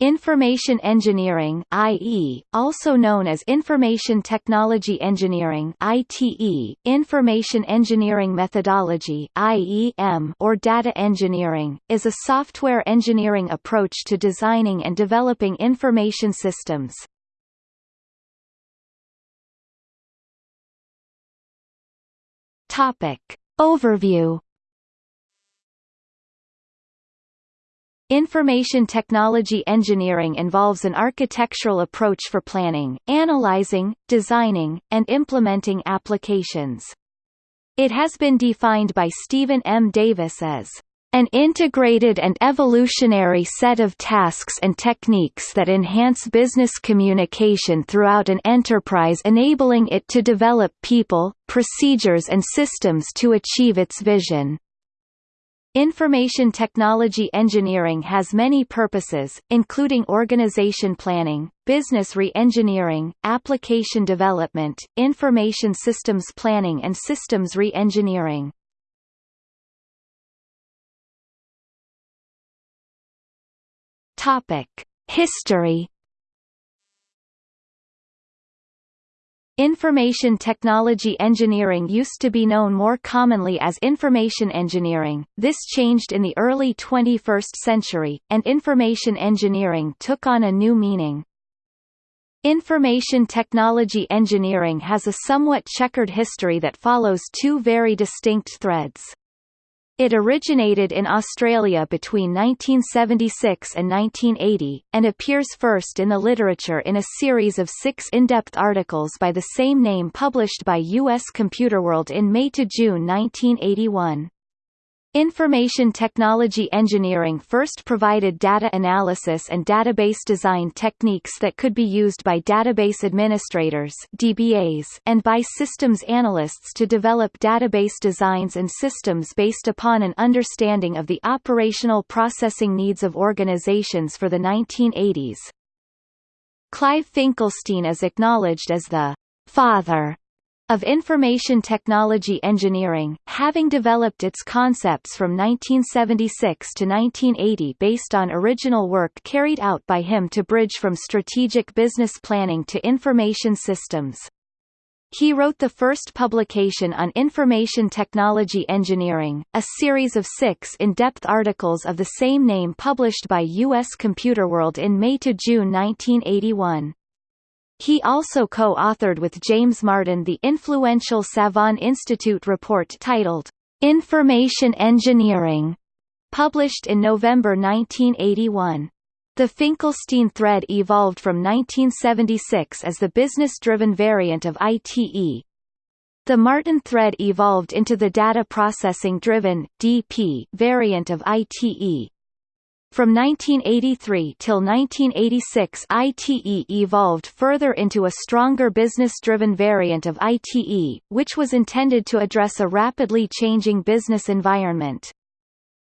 Information engineering IE, also known as Information Technology Engineering ITE, Information Engineering Methodology IEM, or Data Engineering, is a software engineering approach to designing and developing information systems. Topic. Overview Information technology engineering involves an architectural approach for planning, analyzing, designing, and implementing applications. It has been defined by Stephen M. Davis as an integrated and evolutionary set of tasks and techniques that enhance business communication throughout an enterprise enabling it to develop people, procedures and systems to achieve its vision. Information technology engineering has many purposes, including organization planning, business re-engineering, application development, information systems planning and systems re-engineering. History Information technology engineering used to be known more commonly as information engineering, this changed in the early 21st century, and information engineering took on a new meaning. Information technology engineering has a somewhat checkered history that follows two very distinct threads. It originated in Australia between 1976 and 1980, and appears first in the literature in a series of six in-depth articles by the same name published by U.S. Computerworld in May–June 1981. Information technology engineering first provided data analysis and database design techniques that could be used by database administrators DBAs and by systems analysts to develop database designs and systems based upon an understanding of the operational processing needs of organizations for the 1980s. Clive Finkelstein is acknowledged as the father of information technology engineering, having developed its concepts from 1976 to 1980 based on original work carried out by him to bridge from strategic business planning to information systems. He wrote the first publication on information technology engineering, a series of six in-depth articles of the same name published by U.S. Computerworld in May–June 1981. He also co-authored with James Martin the influential Savant Institute report titled, Information Engineering, published in November 1981. The Finkelstein thread evolved from 1976 as the business-driven variant of ITE. The Martin thread evolved into the data processing-driven (DP) variant of ITE. From 1983 till 1986 ITE evolved further into a stronger business-driven variant of ITE, which was intended to address a rapidly changing business environment.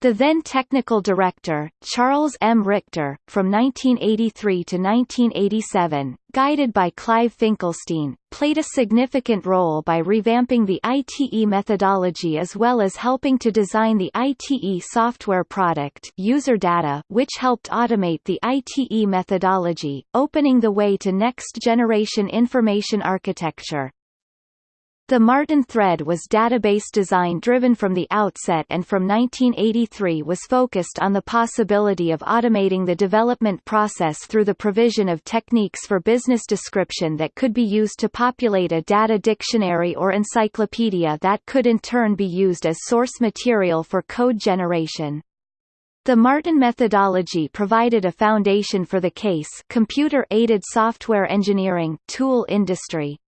The then technical director, Charles M. Richter, from 1983 to 1987, guided by Clive Finkelstein, played a significant role by revamping the ITE methodology as well as helping to design the ITE software product User Data which helped automate the ITE methodology, opening the way to next-generation information architecture. The Martin thread was database design driven from the outset and from 1983 was focused on the possibility of automating the development process through the provision of techniques for business description that could be used to populate a data dictionary or encyclopedia that could in turn be used as source material for code generation. The Martin methodology provided a foundation for the CASE computer-aided software engineering tool industry.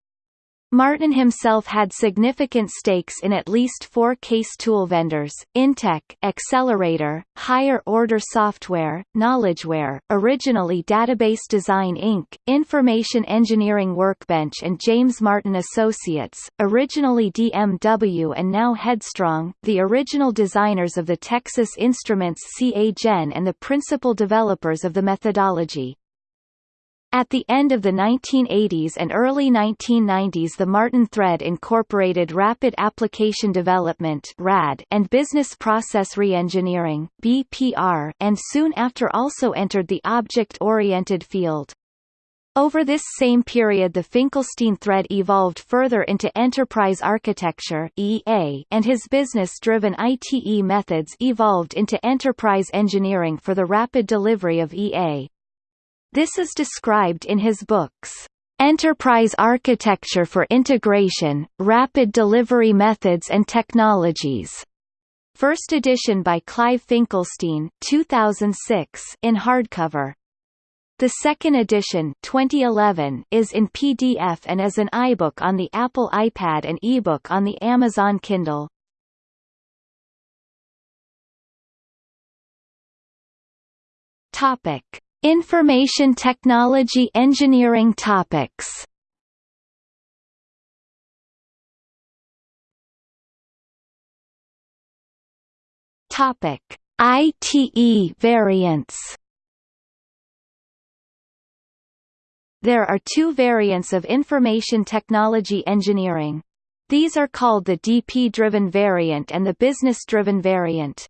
Martin himself had significant stakes in at least four case tool vendors, Intech, Accelerator, Higher Order Software, KnowledgeWare, originally Database Design Inc., Information Engineering Workbench and James Martin Associates, originally DMW and now Headstrong, the original designers of the Texas Instruments CA Gen and the principal developers of the methodology. At the end of the 1980s and early 1990s the Martin Thread incorporated Rapid Application Development and Business Process Reengineering and soon after also entered the object-oriented field. Over this same period the Finkelstein thread evolved further into enterprise architecture and his business-driven ITE methods evolved into enterprise engineering for the rapid delivery of EA. This is described in his books, Enterprise Architecture for Integration, Rapid Delivery Methods and Technologies. First edition by Clive Finkelstein 2006 in hardcover. The second edition 2011 is in PDF and as an iBook on the Apple iPad and eBook on the Amazon Kindle. Topic: Information technology engineering topics Topic: ITE variants. There are two variants of information technology engineering. These are called the DP-driven variant and the business-driven variant.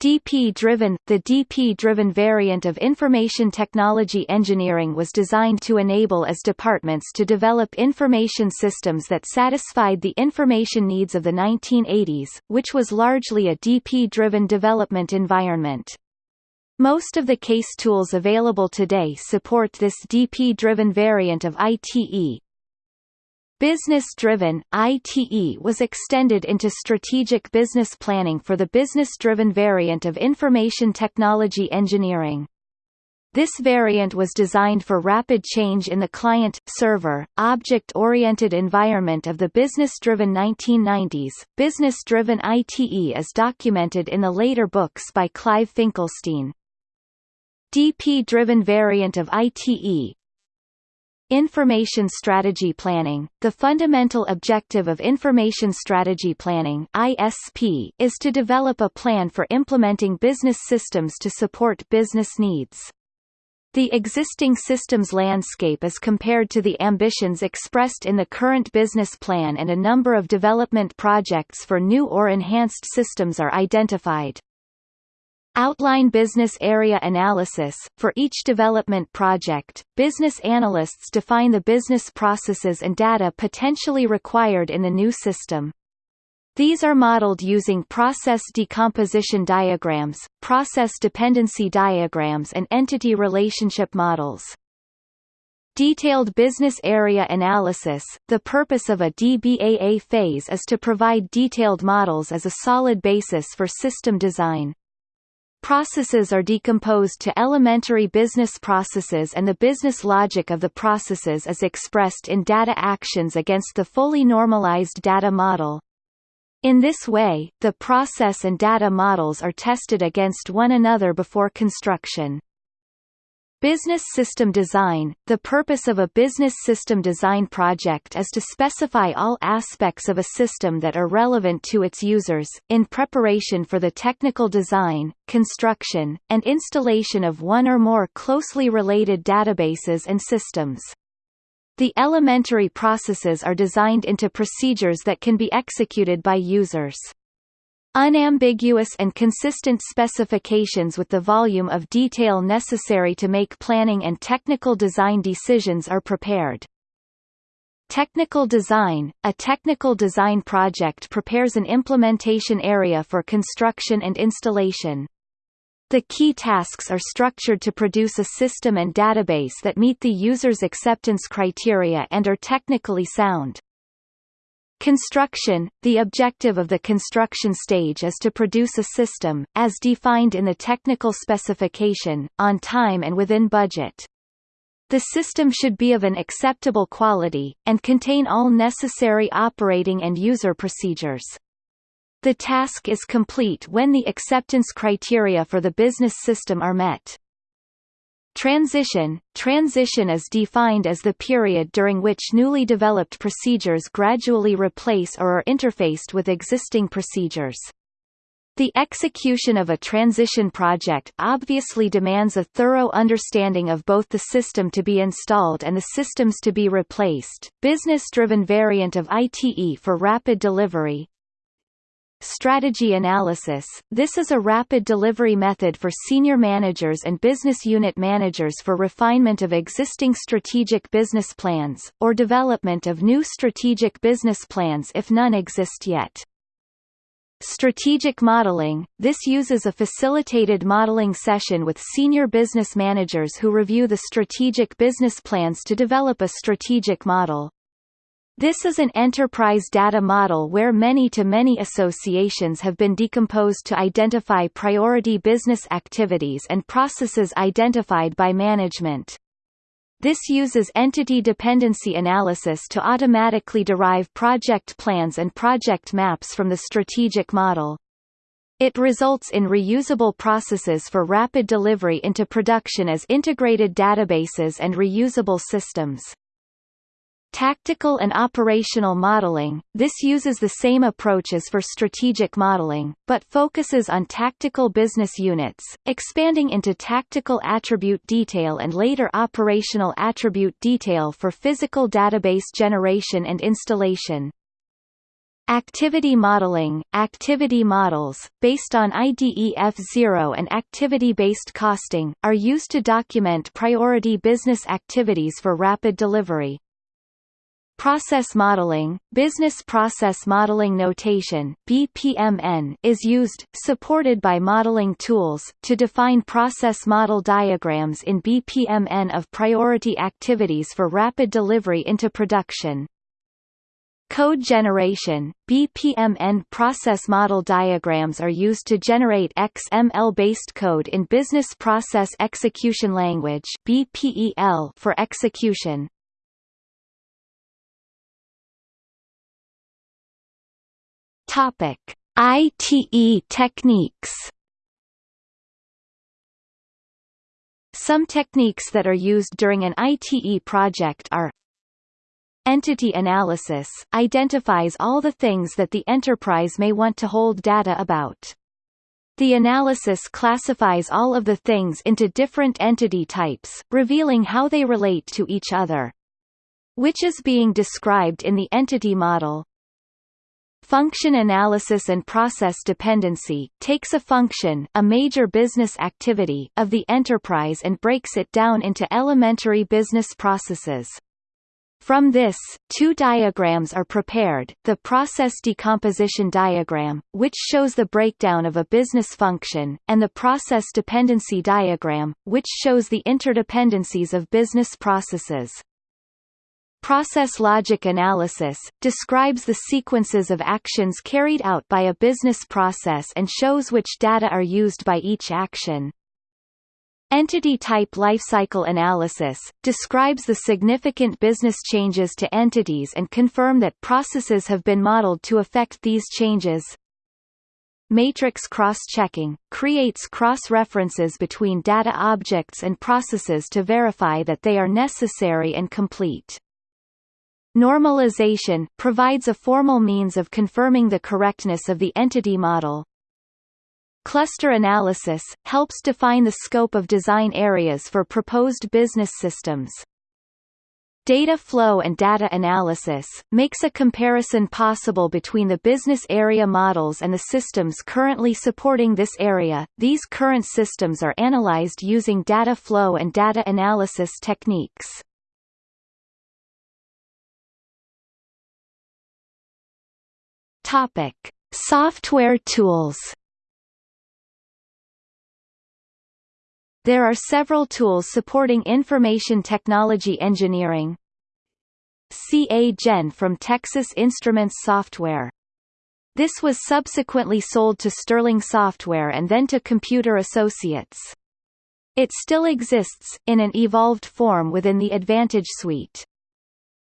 DP-driven The DP-driven variant of information technology engineering was designed to enable as departments to develop information systems that satisfied the information needs of the 1980s, which was largely a DP-driven development environment. Most of the case tools available today support this DP-driven variant of ITE, Business-driven, ITE was extended into strategic business planning for the business-driven variant of information technology engineering. This variant was designed for rapid change in the client-server, object-oriented environment of the business-driven 1990s. Business-driven ITE is documented in the later books by Clive Finkelstein. DP-driven variant of ITE Information strategy planning – The fundamental objective of information strategy planning ISP is to develop a plan for implementing business systems to support business needs. The existing systems landscape is compared to the ambitions expressed in the current business plan and a number of development projects for new or enhanced systems are identified. Outline business area analysis. For each development project, business analysts define the business processes and data potentially required in the new system. These are modeled using process decomposition diagrams, process dependency diagrams and entity relationship models. Detailed business area analysis – The purpose of a DBAA phase is to provide detailed models as a solid basis for system design. Processes are decomposed to elementary business processes and the business logic of the processes is expressed in data actions against the fully normalized data model. In this way, the process and data models are tested against one another before construction. Business system design – The purpose of a business system design project is to specify all aspects of a system that are relevant to its users, in preparation for the technical design, construction, and installation of one or more closely related databases and systems. The elementary processes are designed into procedures that can be executed by users. Unambiguous and consistent specifications with the volume of detail necessary to make planning and technical design decisions are prepared. Technical design – A technical design project prepares an implementation area for construction and installation. The key tasks are structured to produce a system and database that meet the user's acceptance criteria and are technically sound. Construction – The objective of the construction stage is to produce a system, as defined in the technical specification, on time and within budget. The system should be of an acceptable quality, and contain all necessary operating and user procedures. The task is complete when the acceptance criteria for the business system are met. Transition – Transition is defined as the period during which newly developed procedures gradually replace or are interfaced with existing procedures. The execution of a transition project obviously demands a thorough understanding of both the system to be installed and the systems to be replaced. Business-driven variant of ITE for rapid delivery. Strategy analysis – This is a rapid delivery method for senior managers and business unit managers for refinement of existing strategic business plans, or development of new strategic business plans if none exist yet. Strategic modeling – This uses a facilitated modeling session with senior business managers who review the strategic business plans to develop a strategic model. This is an enterprise data model where many-to-many -many associations have been decomposed to identify priority business activities and processes identified by management. This uses entity dependency analysis to automatically derive project plans and project maps from the strategic model. It results in reusable processes for rapid delivery into production as integrated databases and reusable systems. Tactical and operational modeling – This uses the same approach as for strategic modeling, but focuses on tactical business units, expanding into tactical attribute detail and later operational attribute detail for physical database generation and installation. Activity modeling – Activity models, based on IDEF0 and activity-based costing, are used to document priority business activities for rapid delivery. Process modeling, Business Process Modeling Notation BPMN, is used, supported by modeling tools, to define process model diagrams in BPMN of priority activities for rapid delivery into production. Code generation, BPMN process model diagrams are used to generate XML-based code in Business Process Execution Language for execution. Topic: ITE techniques. Some techniques that are used during an ITE project are Entity analysis identifies all the things that the enterprise may want to hold data about. The analysis classifies all of the things into different entity types, revealing how they relate to each other. Which is being described in the entity model. Function analysis and process dependency takes a function a major business activity of the enterprise and breaks it down into elementary business processes. From this, two diagrams are prepared, the process decomposition diagram, which shows the breakdown of a business function, and the process dependency diagram, which shows the interdependencies of business processes. Process logic analysis, describes the sequences of actions carried out by a business process and shows which data are used by each action. Entity type lifecycle analysis, describes the significant business changes to entities and confirm that processes have been modeled to affect these changes. Matrix cross-checking, creates cross-references between data objects and processes to verify that they are necessary and complete. Normalization provides a formal means of confirming the correctness of the entity model. Cluster analysis helps define the scope of design areas for proposed business systems. Data flow and data analysis, makes a comparison possible between the business area models and the systems currently supporting this area. These current systems are analyzed using data flow and data analysis techniques. Topic: Software tools. There are several tools supporting information technology engineering. CA Gen from Texas Instruments Software. This was subsequently sold to Sterling Software and then to Computer Associates. It still exists, in an evolved form within the Advantage suite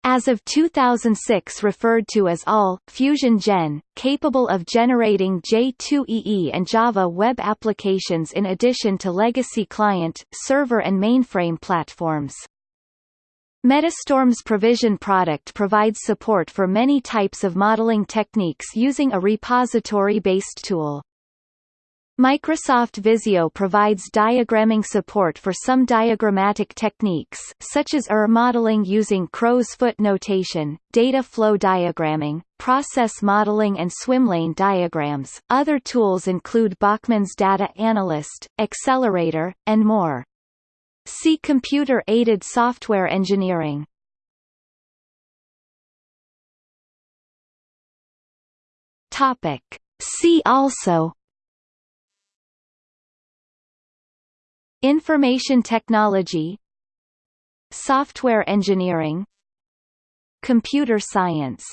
as of 2006 referred to as ALL, Fusion Gen, capable of generating J2EE and Java web applications in addition to legacy client, server and mainframe platforms. Metastorm's Provision product provides support for many types of modeling techniques using a repository-based tool. Microsoft Visio provides diagramming support for some diagrammatic techniques such as ER modeling using crow's foot notation, data flow diagramming, process modeling and swimlane diagrams. Other tools include Bachman's Data Analyst, Accelerator, and more. See Computer-aided software engineering. Topic. See also Information technology Software engineering Computer science